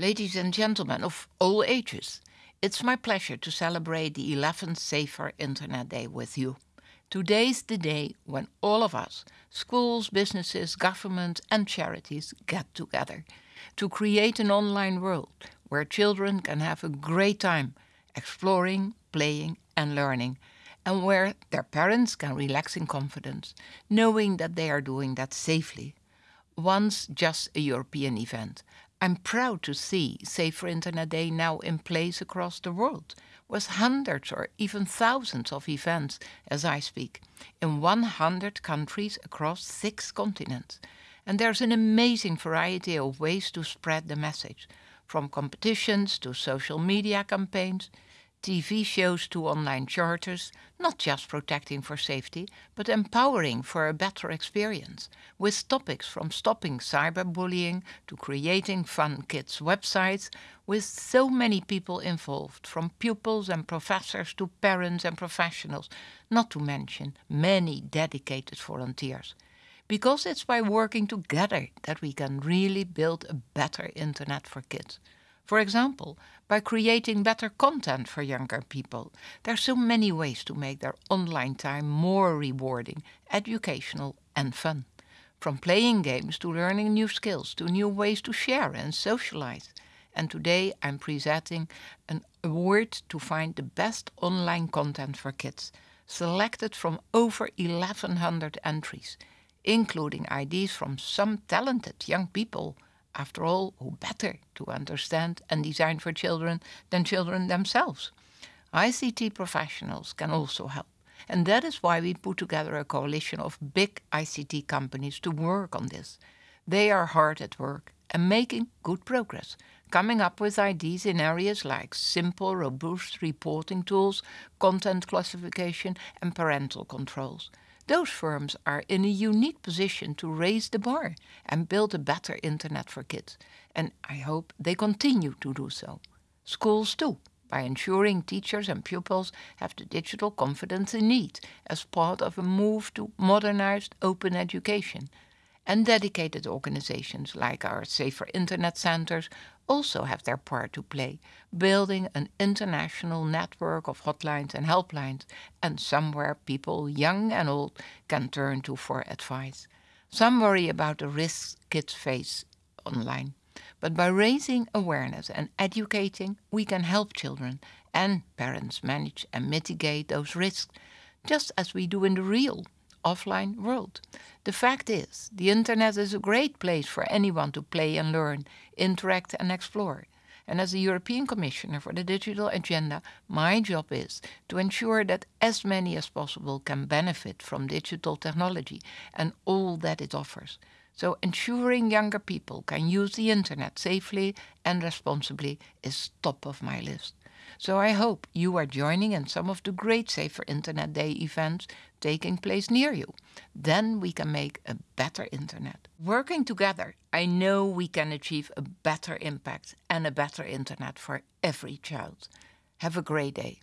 Ladies and gentlemen of all ages, it's my pleasure to celebrate the 11th Safer Internet Day with you. Today's the day when all of us, schools, businesses, governments and charities get together to create an online world where children can have a great time exploring, playing and learning and where their parents can relax in confidence, knowing that they are doing that safely. Once just a European event, I'm proud to see Safer Internet Day now in place across the world, with hundreds or even thousands of events as I speak, in 100 countries across six continents. And there's an amazing variety of ways to spread the message, from competitions to social media campaigns, TV shows to online charters, not just protecting for safety, but empowering for a better experience, with topics from stopping cyberbullying to creating fun kids websites, with so many people involved, from pupils and professors to parents and professionals, not to mention many dedicated volunteers. Because it's by working together that we can really build a better internet for kids. For example, by creating better content for younger people. There are so many ways to make their online time more rewarding, educational and fun. From playing games to learning new skills to new ways to share and socialize. And today I'm presenting an award to find the best online content for kids, selected from over 1100 entries, including ideas from some talented young people after all, who better to understand and design for children than children themselves? ICT professionals can also help. And that is why we put together a coalition of big ICT companies to work on this. They are hard at work and making good progress, coming up with ideas in areas like simple, robust reporting tools, content classification and parental controls those firms are in a unique position to raise the bar and build a better internet for kids. And I hope they continue to do so. Schools too, by ensuring teachers and pupils have the digital confidence they need as part of a move to modernized open education and dedicated organizations like our Safer Internet Centers also have their part to play, building an international network of hotlines and helplines and somewhere people, young and old, can turn to for advice. Some worry about the risks kids face online. But by raising awareness and educating, we can help children and parents manage and mitigate those risks, just as we do in the real offline world. The fact is, the internet is a great place for anyone to play and learn, interact and explore. And as the European Commissioner for the Digital Agenda, my job is to ensure that as many as possible can benefit from digital technology and all that it offers. So ensuring younger people can use the internet safely and responsibly is top of my list. So I hope you are joining in some of the great Safer Internet Day events taking place near you. Then we can make a better internet. Working together, I know we can achieve a better impact and a better internet for every child. Have a great day.